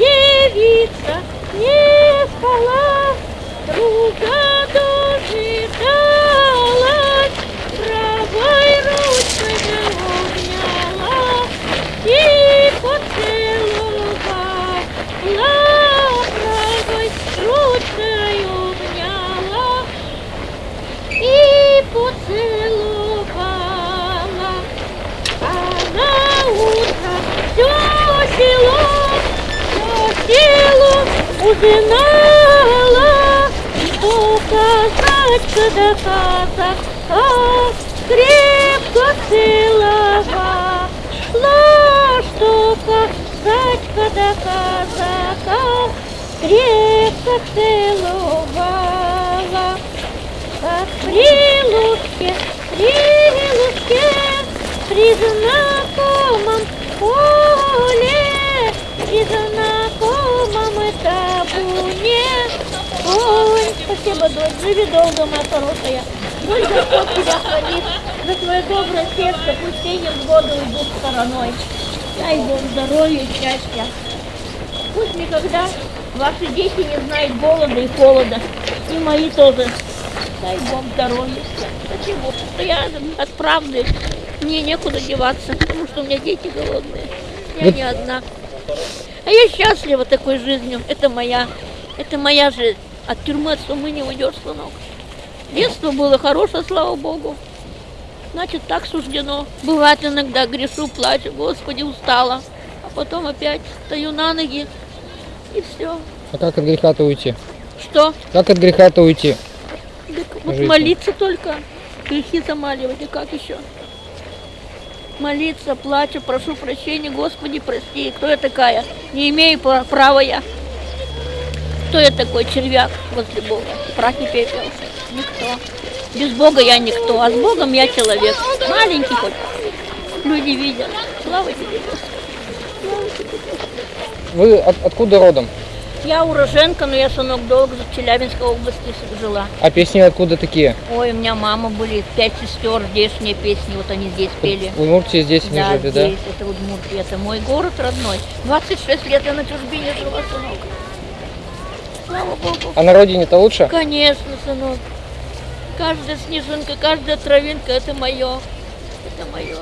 девица не спала, друга до Узнала, что казачка да казака крепко целовала, что казачка да казака крепко целовала. Как прилучке, прилучке, при знакомом поле, при знакомом спасибо, дочь, живи долго, моя хорошая. Пусть Господь тебя хранит, за твое доброе сердце, пусть все невзгоды уйдут стороной. Дай Бог здоровья и счастья. Пусть никогда ваши дети не знают голода и холода. И мои тоже. Дай Бог здоровья. Почему? Что я от. Мне некуда деваться, потому что у меня дети голодные. Я не одна. А я счастлива такой жизнью. Это моя, это моя жизнь. От тюрьмы, от сумы не уйдешь, сынок. Детство было хорошее, слава Богу. Значит, так суждено. Бывает иногда грешу, плачу, Господи, устала. А потом опять стою на ноги, и все. А как от греха-то уйти? Что? Как от греха-то уйти? Так вот Жизнь. молиться только, грехи замаливать, и как еще? Молиться, плачу, прошу прощения, Господи, прости. Кто я такая? Не имею пра- права я. Кто я такой червяк возле Бога? Прах и пепел. Никто. Без Бога я никто, а с Богом я человек. Маленький хоть. Люди видят. Слава тебе. Вы от- откуда родом? Я уроженка, но я, сынок, долго в Челябинской области жила. А песни откуда такие? Ой, у меня мама были пять сестер, здешние песни, вот они здесь пели. В Удмуртии здесь не Да, жили, да? здесь, это Удмуртия, это мой город родной. 26 лет я на чужбине жила, сынок. Слава Богу. А на родине-то лучше? Конечно, сынок. Каждая снежинка, каждая травинка, это мое. Это мое.